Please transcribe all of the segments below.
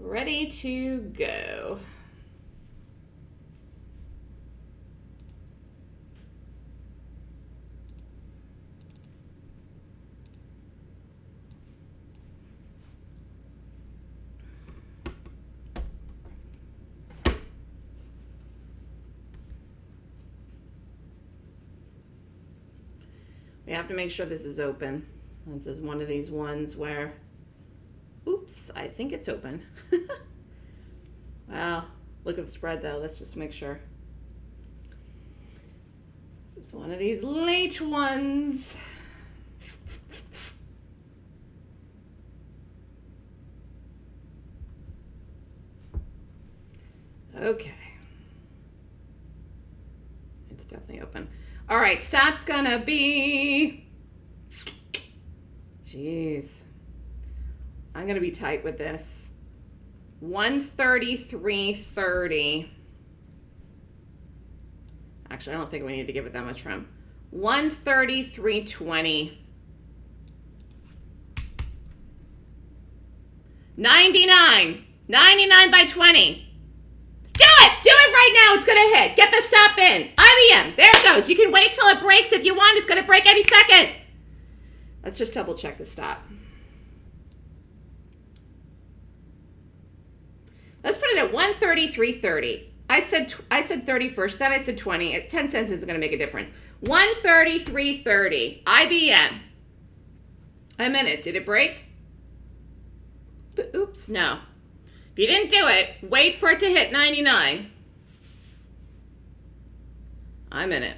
ready to go. We have to make sure this is open. This is one of these ones where, oops, I think it's open. wow, look at the spread though. Let's just make sure. This is one of these late ones. Okay. It's definitely open. All right, stop's gonna be, jeez. I'm gonna be tight with this. 133.30. Actually, I don't think we need to give it that much room. 133.20. 99. 99 by 20. Do it! Do it right now. It's going to hit. Get the stop in. IBM. There it goes. You can wait till it breaks if you want. It's going to break any second. Let's just double check the stop. Let's put it at 133.30. I said I said 30 first, then I said 20. At 10 cents isn't going to make a difference. 133.30. IBM. I'm in it. Did it break? Oops, no. If you didn't do it, wait for it to hit 99. I'm in it.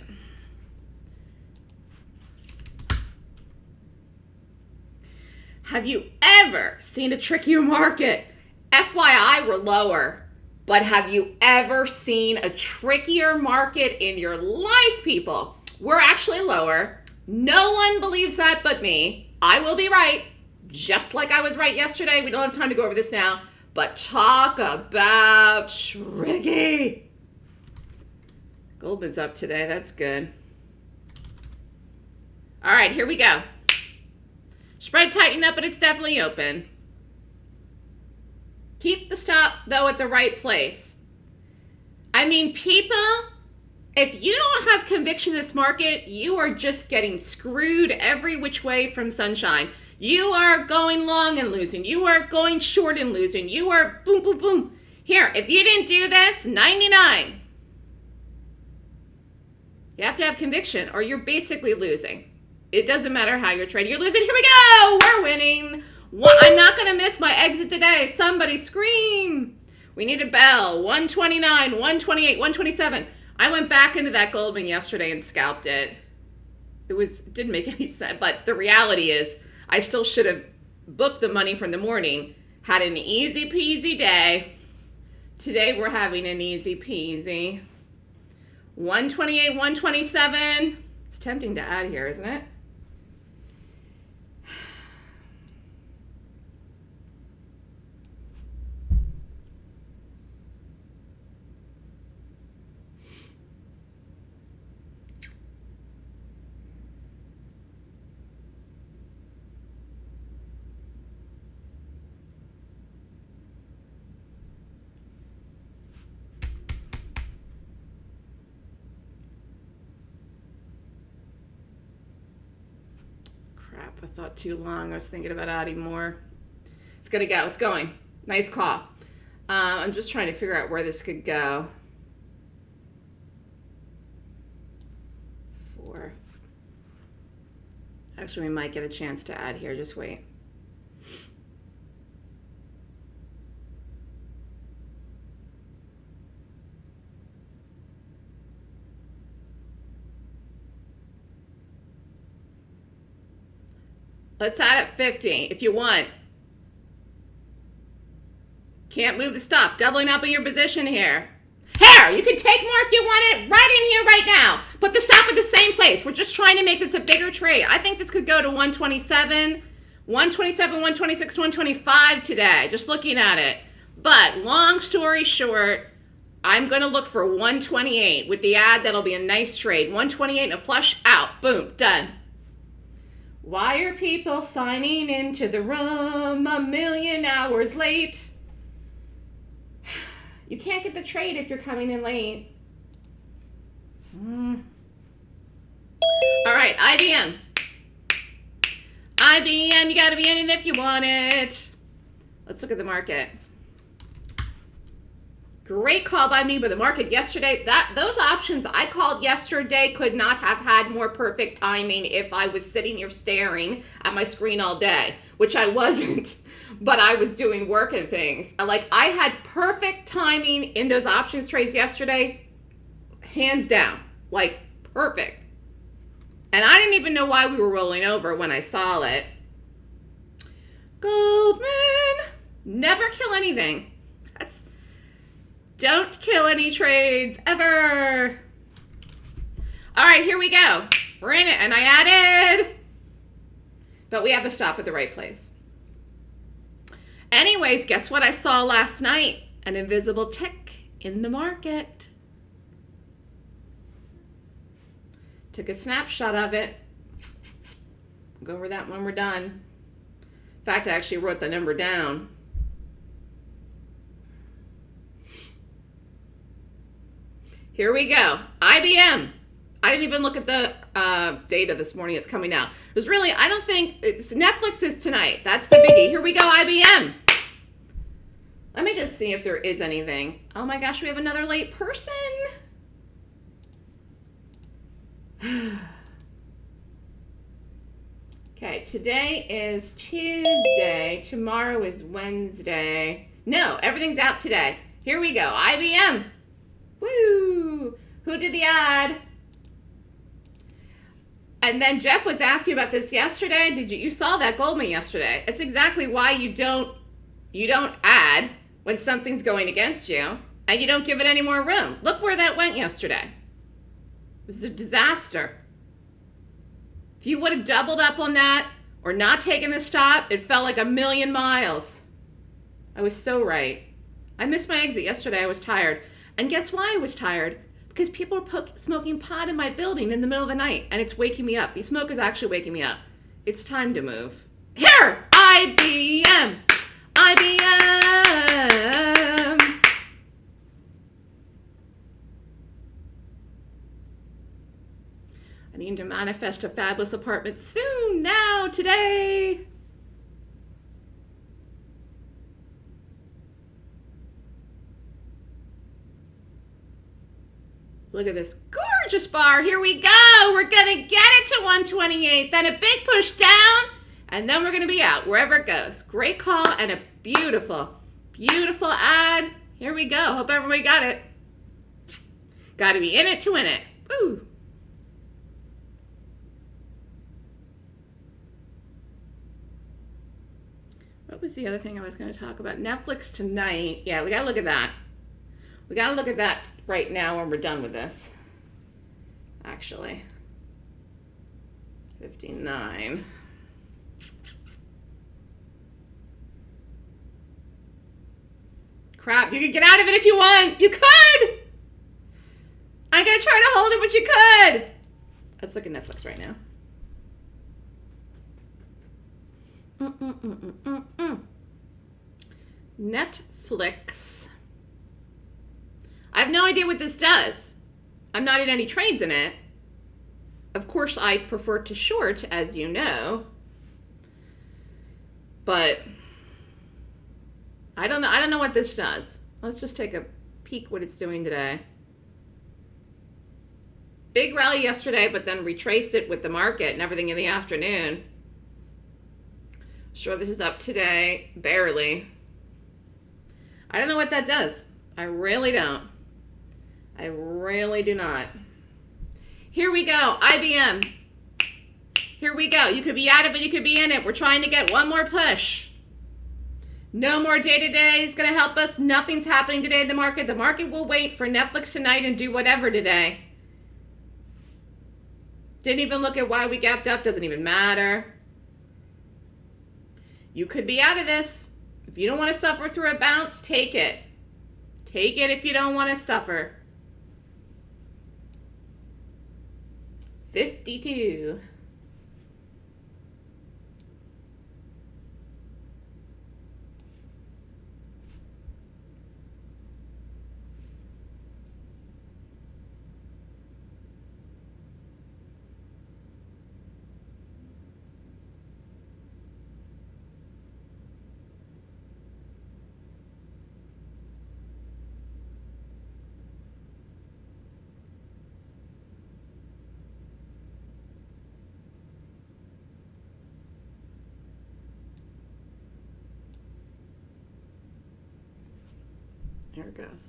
Have you ever seen a trickier market? FYI, we're lower. But have you ever seen a trickier market in your life, people? We're actually lower. No one believes that but me. I will be right, just like I was right yesterday. We don't have time to go over this now. But talk about tricky. Goldman's up today. That's good. All right, here we go. Spread tightening up, but it's definitely open. Keep the stop, though, at the right place. I mean, people, if you don't have conviction in this market, you are just getting screwed every which way from sunshine. You are going long and losing. You are going short and losing. You are boom, boom, boom. Here, if you didn't do this, 99. You have to have conviction or you're basically losing. It doesn't matter how you're trading. You're losing. Here we go. We're winning. I'm not going to miss my exit today. Somebody scream. We need a bell. 129, 128, 127. I went back into that Goldman yesterday and scalped it. It was didn't make any sense, but the reality is I still should have booked the money from the morning, had an easy peasy day. Today we're having an easy peasy. 128, 127. It's tempting to add here, isn't it? I thought too long. I was thinking about adding more. It's gonna go. It's going. Nice call. Uh, I'm just trying to figure out where this could go. Four. Actually, we might get a chance to add here. Just wait. Let's add at 50 if you want. Can't move the stop. Doubling up in your position here. Here, you can take more if you want it right in here right now. Put the stop at the same place. We're just trying to make this a bigger trade. I think this could go to 127, 127, 126, 125 today, just looking at it. But long story short, I'm going to look for 128 with the ad. That'll be a nice trade. 128 and a flush out. Boom, done. Why are people signing into the room a million hours late? You can't get the trade if you're coming in late. Mm. All right, IBM. IBM, you gotta be in it if you want it. Let's look at the market. Great call by me, but the market yesterday, that those options I called yesterday could not have had more perfect timing if I was sitting here staring at my screen all day, which I wasn't, but I was doing work and things. Uh, like I had perfect timing in those options trades yesterday, hands down, like perfect. And I didn't even know why we were rolling over when I saw it. Goldman, never kill anything. Don't kill any trades ever. All right, here we go. We're in it, and I added, but we have to stop at the right place. Anyways, guess what I saw last night? An invisible tick in the market. Took a snapshot of it. Go over that when we're done. In fact, I actually wrote the number down. Here we go. IBM. I didn't even look at the uh, data this morning. It's coming out. It was really, I don't think, it's, Netflix is tonight. That's the biggie. Here we go, IBM. Let me just see if there is anything. Oh my gosh, we have another late person. okay, today is Tuesday. Tomorrow is Wednesday. No, everything's out today. Here we go. IBM. Woo! Who did the ad? And then Jeff was asking about this yesterday. Did you you saw that Goldman yesterday? It's exactly why you don't you don't add when something's going against you and you don't give it any more room. Look where that went yesterday. It was a disaster. If you would have doubled up on that or not taken the stop, it felt like a million miles. I was so right. I missed my exit yesterday. I was tired. And guess why I was tired? Because people are smoking pot in my building in the middle of the night and it's waking me up. The smoke is actually waking me up. It's time to move. Here! IBM! IBM! I need to manifest a fabulous apartment soon, now, today. Look at this gorgeous bar. Here we go. We're going to get it to 128. Then a big push down. And then we're going to be out wherever it goes. Great call and a beautiful, beautiful ad. Here we go. Hope everybody got it. Got to be in it to win it. Woo. What was the other thing I was going to talk about? Netflix tonight. Yeah, we got to look at that. We got to look at that right now when we're done with this. Actually. 59. Crap, you could get out of it if you want. You could! I'm to try to hold it, but you could! Let's look at Netflix right now. Mm -mm -mm Netflix. I have no idea what this does. I'm not in any trades in it. Of course, I prefer to short, as you know. But I don't know. I don't know what this does. Let's just take a peek what it's doing today. Big rally yesterday, but then retraced it with the market and everything in the afternoon. Sure, this is up today. Barely. I don't know what that does. I really don't. I really do not. Here we go, IBM. Here we go. You could be out of it, but you could be in it. We're trying to get one more push. No more day-to-day is going to help us. Nothing's happening today in the market. The market will wait for Netflix tonight and do whatever today. Didn't even look at why we gapped up. Doesn't even matter. You could be out of this. If you don't want to suffer through a bounce, take it. Take it if you don't want to suffer. 52. Here it goes.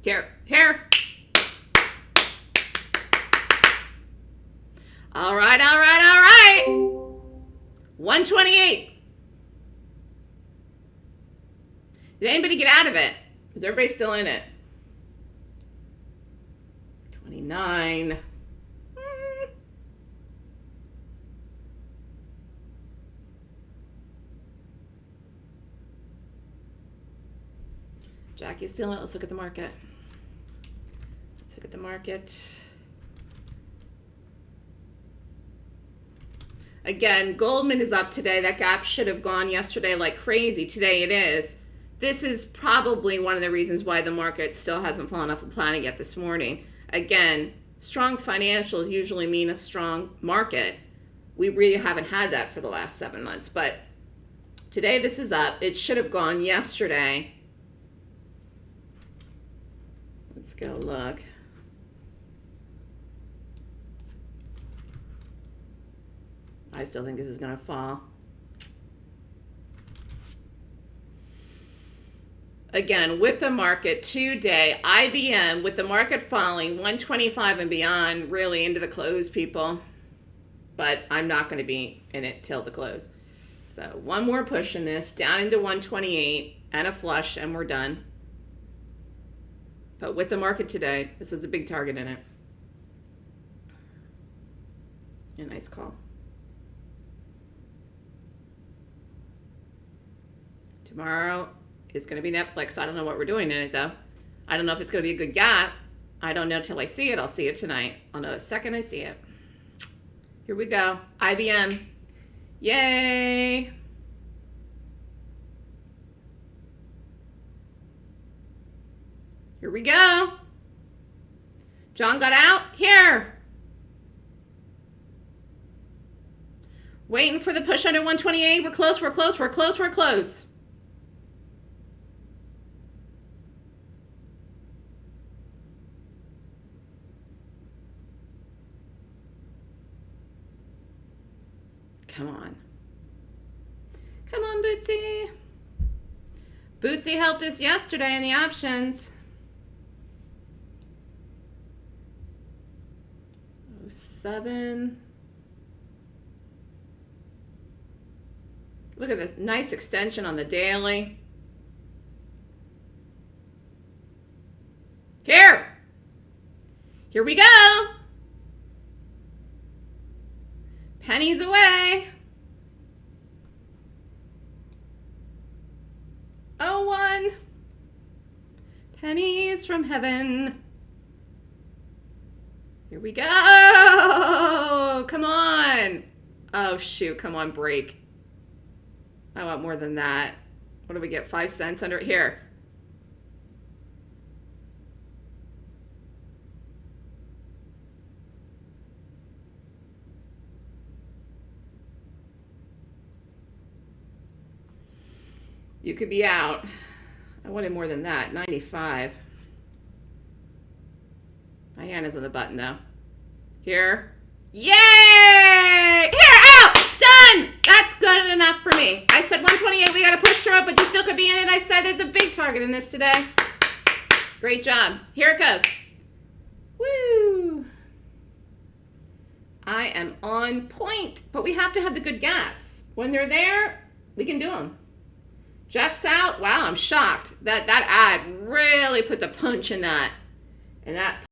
Here, here. All right, all right, all right. 128. Did anybody get out of it? Is everybody still in it? 29. Jackie's still in it. Let's look at the market. Let's look at the market. Again, Goldman is up today. That gap should have gone yesterday like crazy. Today it is. This is probably one of the reasons why the market still hasn't fallen off the planet yet this morning. Again, strong financials usually mean a strong market. We really haven't had that for the last seven months. But today this is up. It should have gone yesterday. Let's go look. I still think this is going to fall. Again, with the market today, IBM, with the market falling 125 and beyond, really into the close, people. But I'm not going to be in it till the close. So one more push in this, down into 128 and a flush, and we're done. But with the market today, this is a big target in it. A nice call. Tomorrow is going to be Netflix. I don't know what we're doing in it though. I don't know if it's going to be a good gap. I don't know till I see it. I'll see it tonight. I'll know the second I see it. Here we go. IBM. Yay! Here we go. John got out. Here. Waiting for the push under 128. We're close, we're close, we're close, we're close. Come on. Come on, Bootsy. Bootsy helped us yesterday in the options. Oh, seven. Look at this nice extension on the daily. Here. Here we go. Pennies away. Oh, one. Pennies from heaven. Here we go. Come on. Oh, shoot. Come on, break. I want more than that. What do we get? Five cents under here. You could be out. I wanted more than that, 95. My hand is on the button though. Here. Yay! Here, out! Done! That's good enough for me. I said 128, we gotta push through it, but you still could be in it. I said there's a big target in this today. Great job. Here it goes. Woo! I am on point, but we have to have the good gaps. When they're there, we can do them. Jeff's out. Wow, I'm shocked. That that ad really put the punch in that. And that